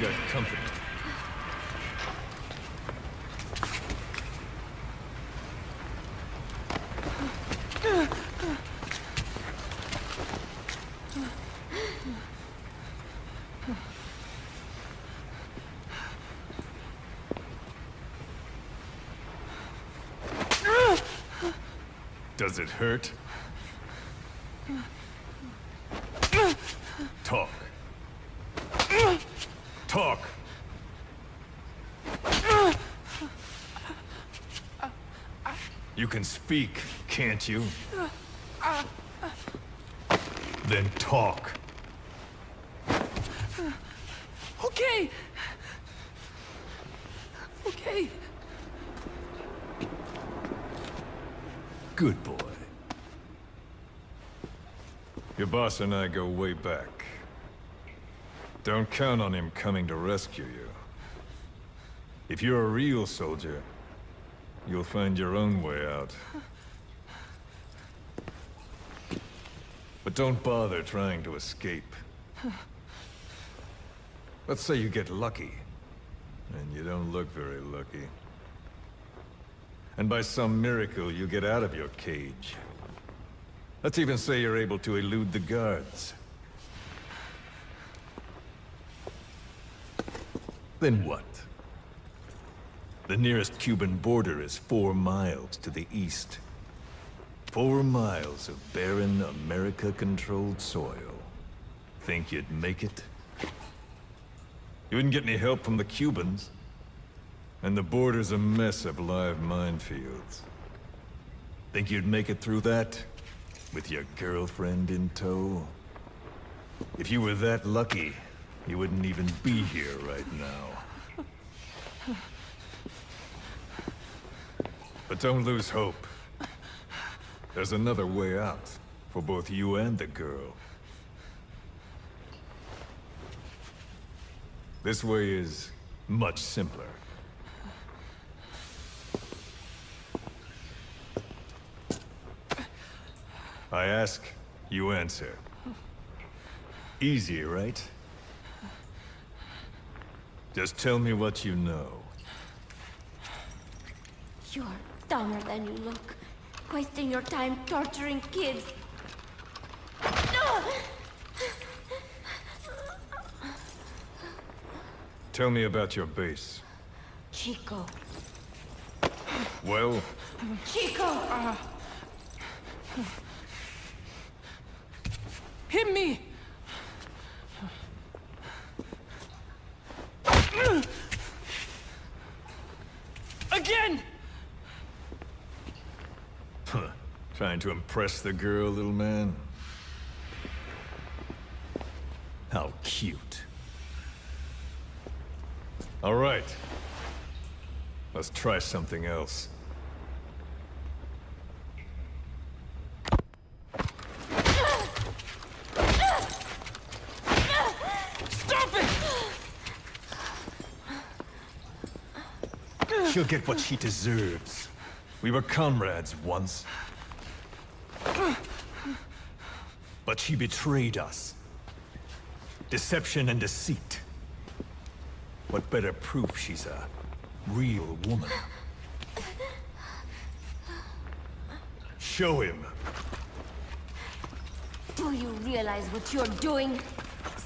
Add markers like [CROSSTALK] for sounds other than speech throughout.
Got company. Does it hurt? Talk. Talk. You can speak, can't you? Then talk. Okay. Okay. Good boy. Your boss and I go way back. Don't count on him coming to rescue you. If you're a real soldier, you'll find your own way out. But don't bother trying to escape. Let's say you get lucky, and you don't look very lucky. And by some miracle, you get out of your cage. Let's even say you're able to elude the guards. Then what? The nearest Cuban border is four miles to the east. Four miles of barren, America-controlled soil. Think you'd make it? You wouldn't get any help from the Cubans. And the border's a mess of live minefields. Think you'd make it through that? With your girlfriend in tow? If you were that lucky, you wouldn't even be here right now. [LAUGHS] But don't lose hope. There's another way out, for both you and the girl. This way is much simpler. I ask, you answer. Easy, right? Just tell me what you know. You're dumber than you look. Wasting your time torturing kids. Tell me about your base. Chico. Well, Chico! Uh, Hit me! Trying to impress the girl, little man? How cute. All right. Let's try something else. Stop it! She'll get what she deserves. We were comrades once. She betrayed us. Deception and deceit. What better proof she's a real woman? Show him. Do you realize what you're doing?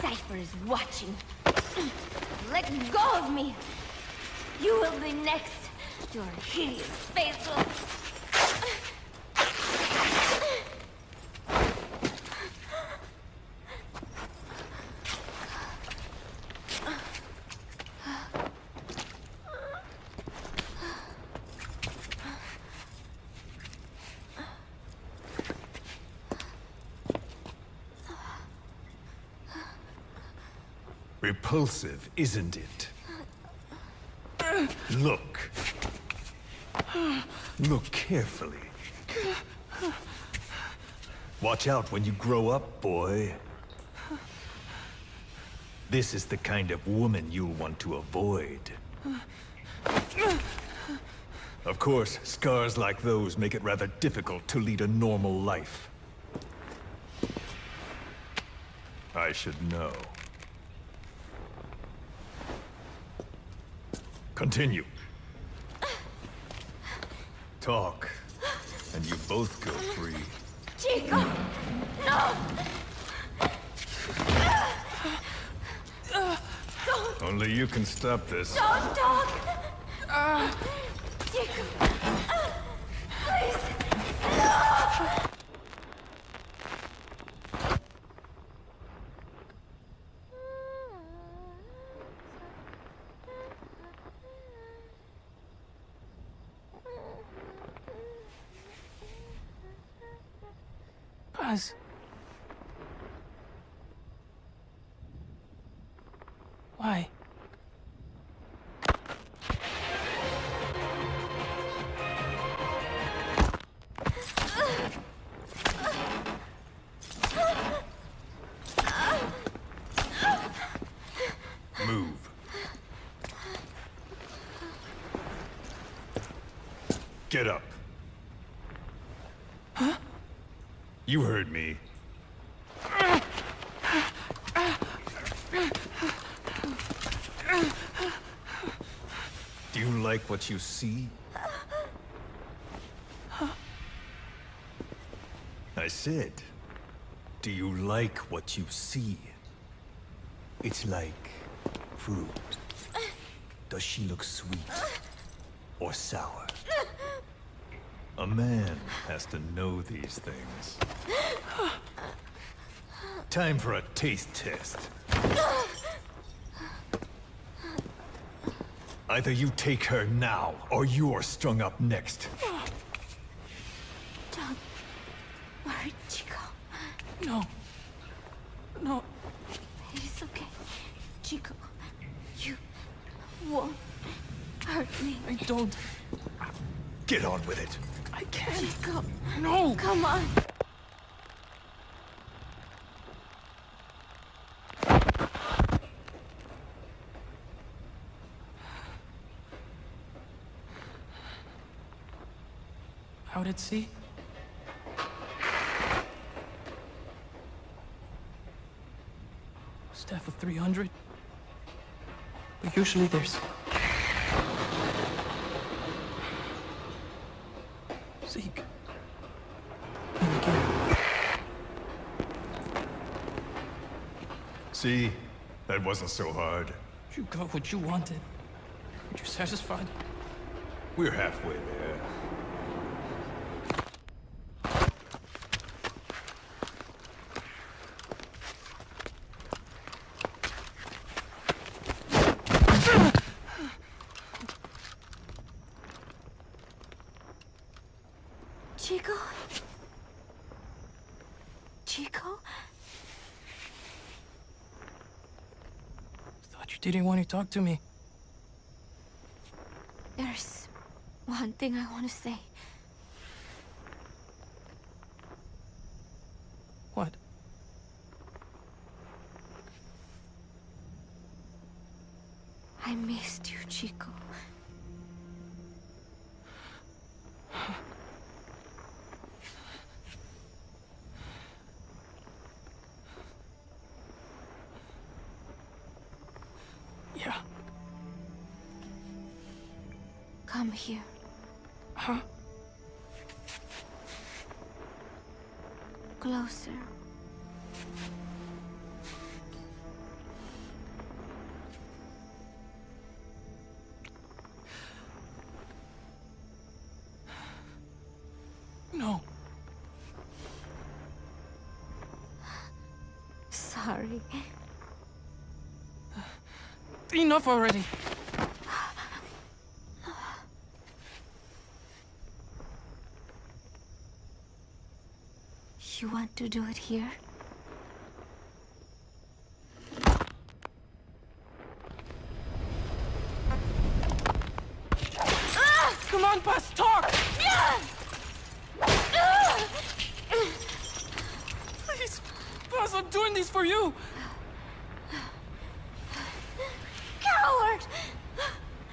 Cypher is watching. Let go of me! You will be next. Your hideous face will... Repulsive, isn't it? Look. Look carefully. Watch out when you grow up, boy. This is the kind of woman you'll want to avoid. Of course, scars like those make it rather difficult to lead a normal life. I should know. Continue. Talk, and you both go free. Chico! No! Don't. Only you can stop this. Don't talk! Chico! Please! Paz. Why? You heard me. Do you like what you see? I said, do you like what you see? It's like fruit. Does she look sweet or sour? A man has to know these things. Time for a taste test. Either you take her now, or you're strung up next. Don't worry, Chico. No. No. It's okay. Chico, you won't hurt me. I don't. Come on. Out at sea? Staff of 300? But usually there's... See? That wasn't so hard. You got what you wanted. Aren't you satisfied? We're halfway there. Chico? Chico? You didn't want to talk to me. There's one thing I want to say. What? I missed you, Chico. Here. Huh? Closer. No. Sorry. Enough already. You want to do it here? Come on, Paz, talk! Please, Paz, I'm doing this for you. Coward!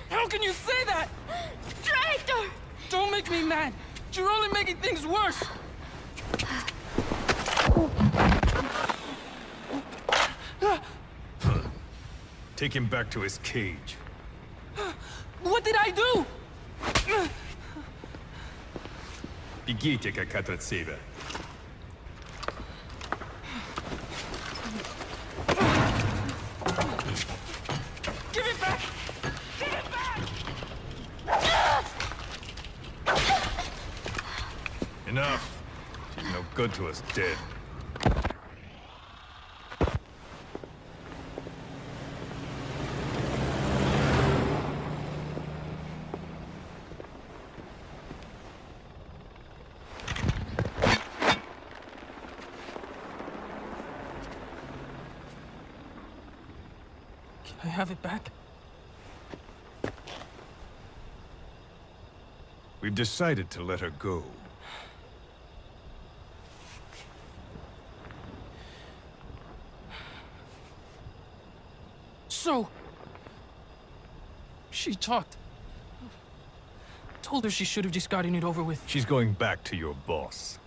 How can you say that? Traitor! Don't make me mad. You're only making things worse. Take him back to his cage. What did I do? Бегите, как от себя. Give it back! Give it back! Enough. She's no good to us dead. I have it back? We've decided to let her go. So... She talked. Told her she should have just gotten it over with. She's going back to your boss.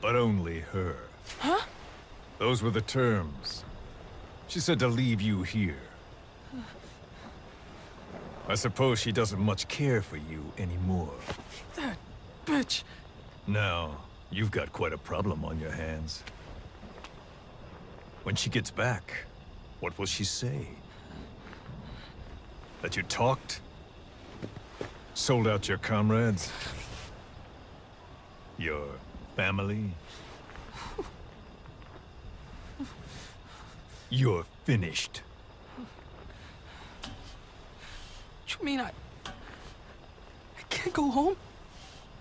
But only her. Huh? Those were the terms. She said to leave you here. I suppose she doesn't much care for you anymore. That bitch. Now, you've got quite a problem on your hands. When she gets back, what will she say? That you talked? Sold out your comrades? Your family? You're finished. You mean I... I can't go home?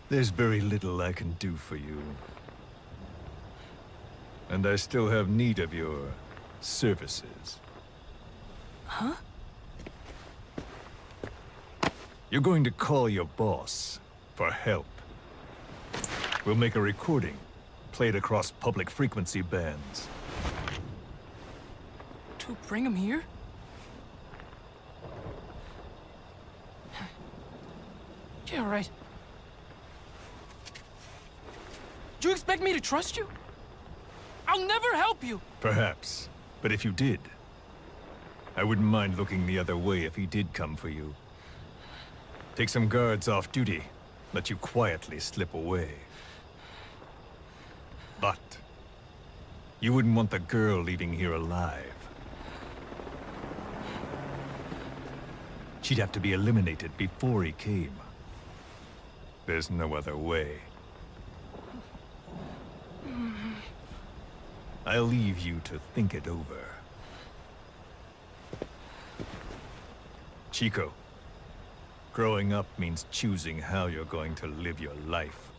There's very little I can do for you. And I still have need of your services. Huh? You're going to call your boss for help. We'll make a recording, play it across public frequency bands. Bring him here? [SIGHS] Yeah, right. Do you expect me to trust you? I'll never help you! Perhaps. But if you did, I wouldn't mind looking the other way if he did come for you. Take some guards off duty, let you quietly slip away. But, you wouldn't want the girl leaving here alive. She'd have to be eliminated before he came. There's no other way. I'll leave you to think it over. Chico, growing up means choosing how you're going to live your life.